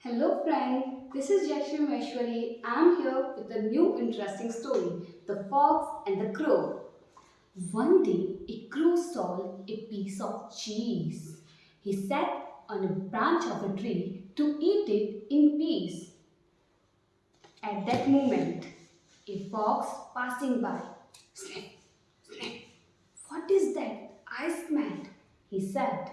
Hello friends, this is Yashvi Maheshwari. I am here with a new interesting story, The Fox and the Crow. One day, a crow saw a piece of cheese. He sat on a branch of a tree to eat it in peace. At that moment, a fox passing by, snip, snip. What is that? I smelled, he said.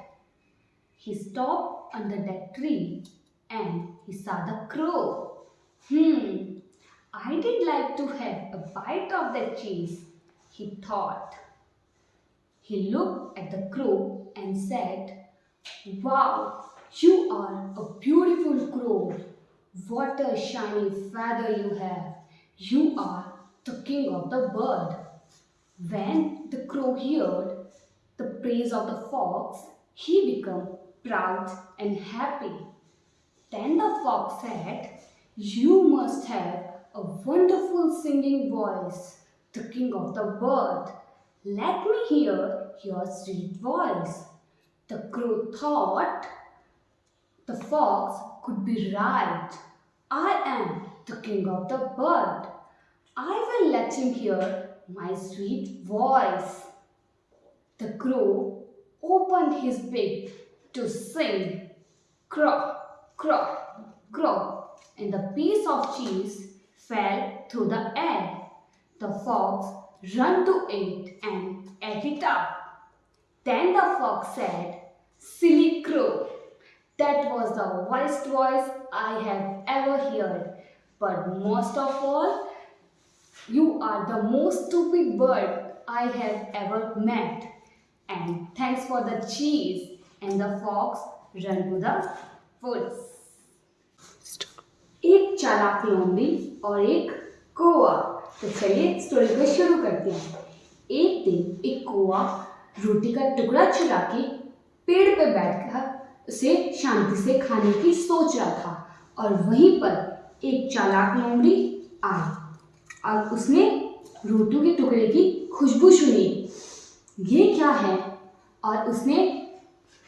He stopped under that tree and he saw the crow. Hmm, I did like to have a bite of that cheese, he thought. He looked at the crow and said, Wow, you are a beautiful crow. What a shiny feather you have. You are the king of the bird. When the crow heard the praise of the fox, he became proud and happy. Then the fox said, You must have a wonderful singing voice, the king of the bird. Let me hear your sweet voice. The crow thought the fox could be right. I am the king of the bird. I will let him hear my sweet voice. The crow opened his beak to sing. Crow, crow, crow, and the piece of cheese fell through the air. The fox ran to it and ate it up. Then the fox said, Silly crow, that was the worst voice I have ever heard. But most of all, you are the most stupid bird I have ever met. And thanks for the cheese. And the fox ran to the woods. एक चालाक लोमड़ी और एक कौआ तो चलिए story को शुरू करते हैं। एक दिन एक कौआ रोटी का टुकड़ा चुरा के पेड़ पे बैठकर उसे शांति से खाने की सोच रहा था और वहीं पर एक चालाक लोमड़ी आई। और उसने रोटी के टुकड़े की खुशबू सुनी। ये क्या है? और उसने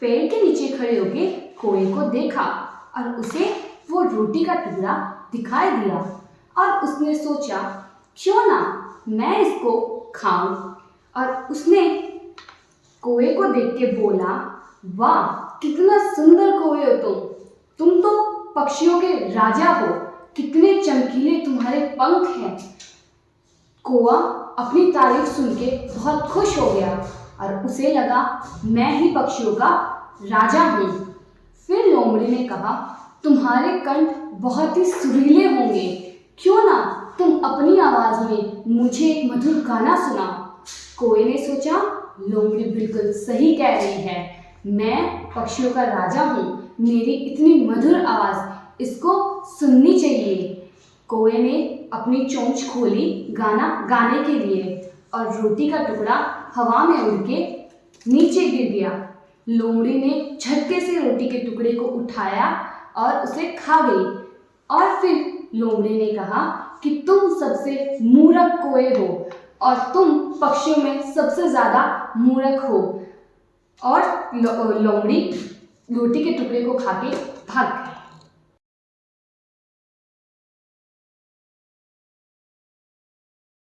पेड़ के नीचे खड़े होके कोए को देखा और उसे वो रोटी का टुकड़ा दिखाई दिया और उसने सोचा, क्यों ना मैं इसको खाऊं? और उसने कोए को देख के बोला, वाह, कितना सुंदर कोए हो तुम। तुम तो पक्षियों के राजा हो। कितने चमकीले तुम्हारे पंख हैं। कोआ अपनी तारीफ़ सुन के बहुत खुश हो गया और उसे लगा, मैं ही पक्षियों का राजा हूँ। फिर लोमड़ी ने कहा, तुम्हारे कंठ बहुत ही सुरीले होंगे। क्यों ना तुम अपनी आवाज़ में मुझे एक मधुर गाना सुना। कोए ने सोचा, लोमड़ी बिल्कुल सही कह रही है। मैं पक्षियों का राजा हूँ। मेरी इतनी मधुर आवाज़, इसको सुननी चाहिए। कोए ने अपनी चोंच खोली गाना गाने के लिए और रोटी का टुकड़ा हवा में उड़ के नीचे गिर गया। लोमड़ी ने झटके से रोटी के टुकड़े को उठाया और उसे खा गई। और फिर लोमड़ी ने कहा कि तुम सबसे मूरख कोए हो और तुम पक्षियों में सबसे ज़्यादा मूरख हो। और लोमड़ी रोटी के टुकड़े को खा के भाग गई